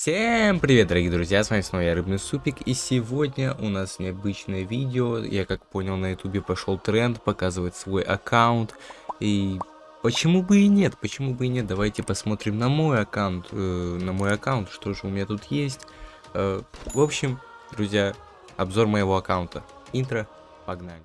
Всем привет, дорогие друзья, с вами снова я, Рыбный Супик, и сегодня у нас необычное видео, я как понял на ютубе пошел тренд показывать свой аккаунт, и почему бы и нет, почему бы и нет, давайте посмотрим на мой аккаунт, э, на мой аккаунт, что же у меня тут есть, э, в общем, друзья, обзор моего аккаунта, интро, погнали.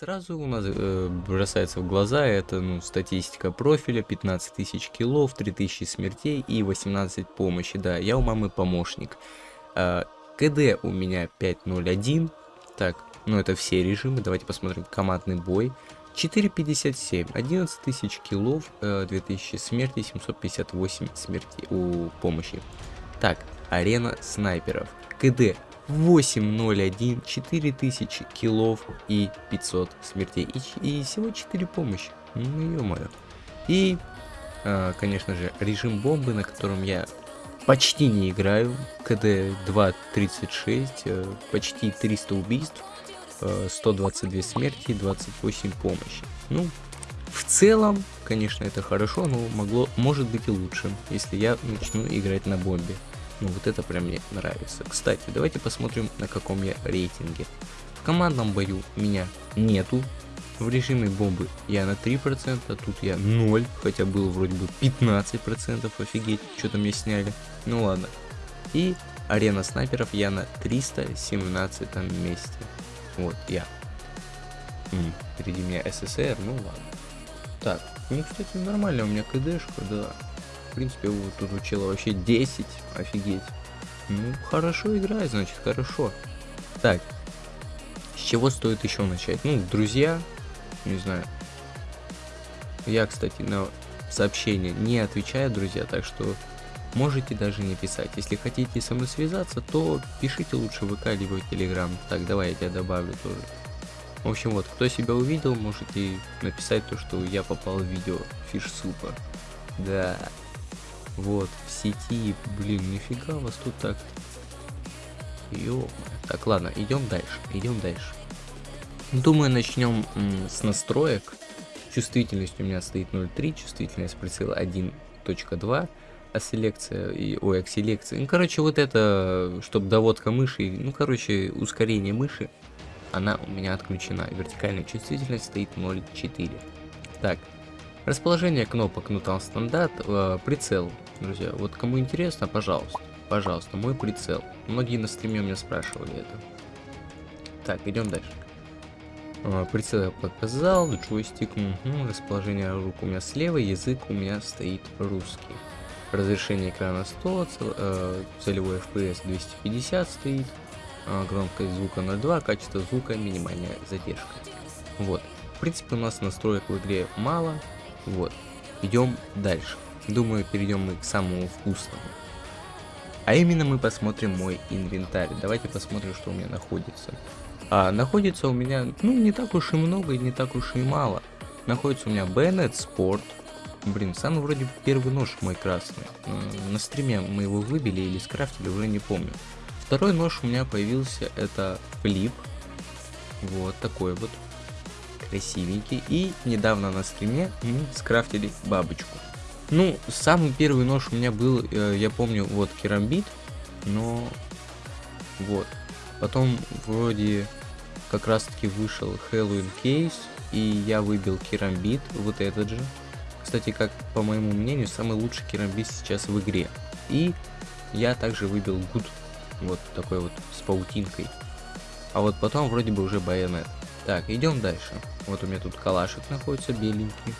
Сразу у нас э, бросается в глаза, это ну, статистика профиля, 15 тысяч киллов, 3000 смертей и 18 помощи. Да, я у мамы помощник. Э, КД у меня 5.01. Так, ну это все режимы, давайте посмотрим командный бой. 4.57, 11 тысяч киллов, э, 2000 смертей, 758 смертей у помощи. Так, арена снайперов. КД 801, 4000 киллов и 500 смертей. И, и всего 4 помощи. Ну, ё-моё. И, э, конечно же, режим бомбы, на котором я почти не играю. КД 2.36, э, почти 300 убийств, э, 122 смерти, 28 помощи. Ну, в целом, конечно, это хорошо, но могло, может быть и лучше, если я начну играть на бомбе. Ну вот это прям мне нравится. Кстати, давайте посмотрим, на каком я рейтинге. В командном бою меня нету. В режиме бомбы я на 3%, а тут я 0, хотя было вроде бы 15%, офигеть, что-то мне сняли. Ну ладно. И арена снайперов я на 317 месте. Вот я. М, впереди меня СССР, ну ладно. Так, ну кстати нормально, у меня КДшка, да. В принципе, вот тут у чела вообще 10. Офигеть. Ну, хорошо играет, значит, хорошо. Так. С чего стоит еще начать? Ну, друзья. Не знаю. Я, кстати, на сообщения не отвечаю, друзья, так что можете даже не писать. Если хотите со мной связаться, то пишите лучше в ВК либо в Телеграм. Так, давай я тебя добавлю тоже. В общем, вот, кто себя увидел, можете написать то, что я попал в видео фиш супа. Да. Вот, в сети, блин, нифига вас тут так. Ё Так, ладно, идем дальше, идем дальше. Думаю, начнем с настроек. Чувствительность у меня стоит 0.3, чувствительность прицела 1.2, а селекция, и, ой, акселекция. Ну, короче, вот это, чтобы доводка мыши, ну, короче, ускорение мыши, она у меня отключена. Вертикальная чувствительность стоит 0.4. Так, расположение кнопок, ну, там стандарт, э, прицел друзья. Вот кому интересно, пожалуйста, пожалуйста, мой прицел. Многие на стриме у меня спрашивали это. Так, идем дальше. А, прицел я показал, джойстик, угу, расположение рук у меня слева, язык у меня стоит русский. Разрешение экрана 100, цел, э, целевой FPS 250 стоит, э, громкость звука 0.2, качество звука минимальная задержка. Вот. В принципе, у нас настроек в игре мало. Вот. Идем дальше. Думаю, перейдем мы к самому вкусному. А именно мы посмотрим мой инвентарь. Давайте посмотрим, что у меня находится. А, находится у меня, ну, не так уж и много и не так уж и мало. Находится у меня Bennett Sport. Блин, самый вроде первый нож мой красный. На стриме мы его выбили или скрафтили, уже не помню. Второй нож у меня появился, это Flip. Вот такой вот. Красивенький. И недавно на стриме мы скрафтили бабочку. Ну, самый первый нож у меня был, э, я помню, вот керамбит, но вот. Потом вроде как раз таки вышел Хэллоуин кейс, и я выбил керамбит, вот этот же. Кстати, как по моему мнению, самый лучший керамбит сейчас в игре. И я также выбил гуд, вот такой вот с паутинкой. А вот потом вроде бы уже байонет. Так, идем дальше. Вот у меня тут калашик находится беленький.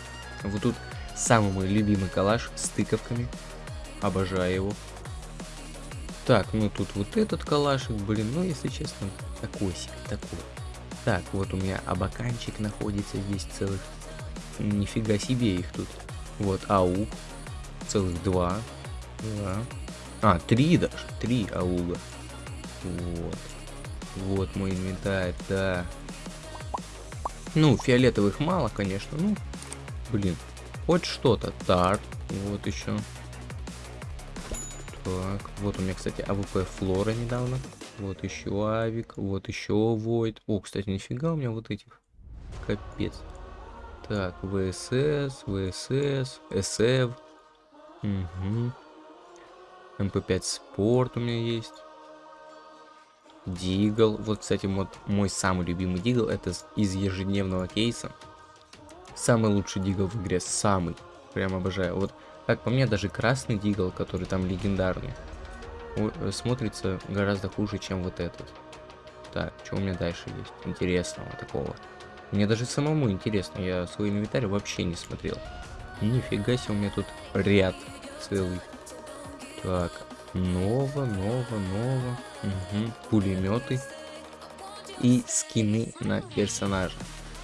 Вот тут Самый мой любимый калаш с тыковками. Обожаю его. Так, ну тут вот этот калашик, блин, ну если честно, такой себе, такой. Так, вот у меня абаканчик находится здесь целых. Нифига себе их тут. Вот, аук. Целых два. Да. А, три даже. Три AUG а. Вот. Вот мой инвентарь, да. Ну, фиолетовых мало, конечно. Ну, блин, Хоть что-то. Так, вот еще. Так, вот у меня, кстати, AWP Flora недавно вот еще Авик, вот еще Void. О, кстати, нифига у меня вот этих. Капец. Так, ВСС, ВСС, СФ. Угу. MP5 Sport у меня есть. Deagle. Вот, кстати, вот мой самый любимый Deagle. Это из ежедневного кейса. Самый лучший Deagle в игре. Самый. Прям обожаю. Вот, как по мне, даже красный Deagle, который там легендарный, смотрится гораздо хуже, чем вот этот. Так, что у меня дальше есть интересного такого? Мне даже самому интересно, я свой инвентарь вообще не смотрел. Нифига себе, у меня тут ряд целый. Так, ново, ново, ново. Угу. Пулеметы. И скины на персонажа.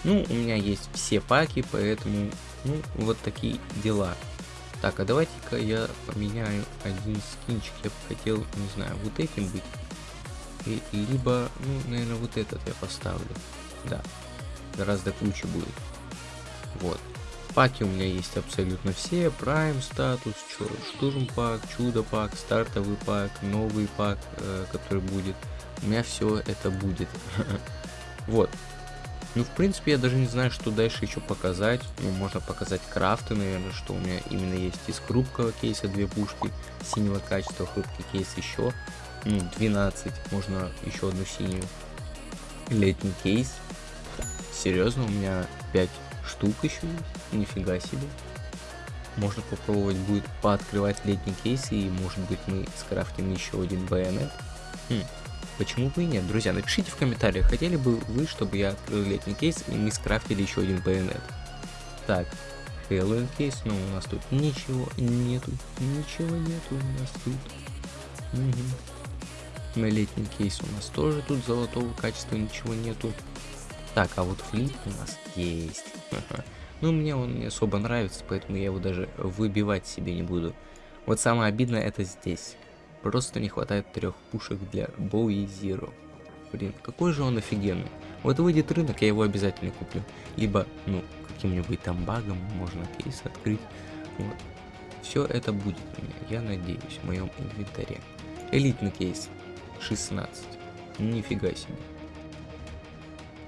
Ну, у меня есть все паки, поэтому, ну, вот такие дела. Так, а давайте-ка я поменяю один скинчик. Я бы хотел, не знаю, вот этим быть. И, либо, ну, наверное, вот этот я поставлю. Да, гораздо круче будет. Паки у меня есть абсолютно все. Прайм статус, штурм пак, чудо пак, стартовый пак, новый пак, э, который будет. У меня все это будет. Вот. Ну, в принципе, я даже не знаю, что дальше еще показать. Ну, можно показать крафты, наверное, что у меня именно есть из хрупкого кейса две пушки синего качества, хрупкий кейс еще. Ну, 12, можно еще одну синюю. Летний кейс. Серьезно, у меня 5 штук еще есть. Нифига себе. Можно попробовать будет пооткрывать летний кейс и может быть мы скрафтим еще один байонет. Хм, почему бы и нет? Друзья, напишите в комментариях, хотели бы вы, чтобы я открыл летний кейс и мы скрафтили еще один байонет. Так, Хэллоуин кейс, но у нас тут ничего нету, ничего нету у нас тут. Угу. На летний кейс у нас тоже тут золотого качества ничего нету. Так, а вот флип у нас есть. Ну, мне он не особо нравится, поэтому я его даже выбивать себе не буду. Вот самое обидное это здесь. Просто не хватает трех пушек для Bowie Zero. Блин, какой же он офигенный. Вот выйдет рынок, я его обязательно куплю. Либо, ну, каким-нибудь там багом можно кейс открыть. Вот. Все это будет у меня, я надеюсь, в моем инвентаре. Элитный кейс. 16. Нифига себе.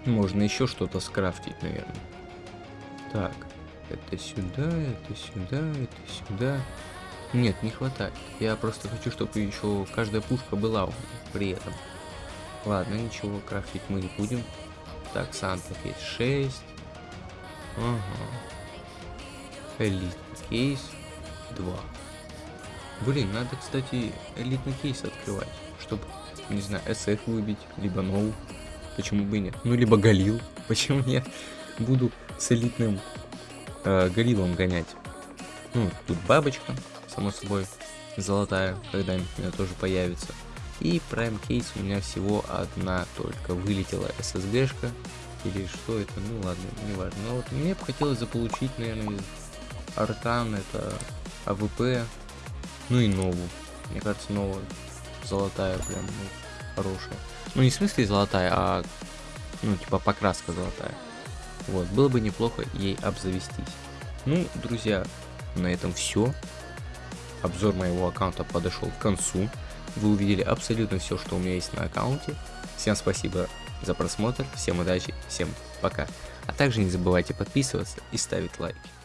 Можно еще что-то скрафтить, наверное. Так, это сюда, это сюда, это сюда. Нет, не хватает. Я просто хочу, чтобы еще каждая пушка была у меня при этом. Ладно, ничего, крафтить мы не будем. Так, Сантов есть 6. Ага. Элитный кейс 2. Блин, надо, кстати, элитный кейс открывать, чтобы, не знаю, SF выбить, либо ноу. Почему бы и нет? Ну, либо Галил. Почему нет? Буду с элитным э, Галилом гонять. Ну, тут бабочка, само собой, золотая, когда-нибудь у меня тоже появится. И Prime кейс у меня всего одна только. Вылетела SSG -шка. Или что это? Ну ладно, не важно. Но вот мне бы хотелось заполучить, наверное, из это AWP. Ну и новую. Мне кажется, новая золотая прям ну, хорошая. Ну, не в смысле золотая, а, ну, типа покраска золотая. Вот, было бы неплохо ей обзавестись. Ну, друзья, на этом все. Обзор моего аккаунта подошел к концу. Вы увидели абсолютно все, что у меня есть на аккаунте. Всем спасибо за просмотр, всем удачи, всем пока. А также не забывайте подписываться и ставить лайки.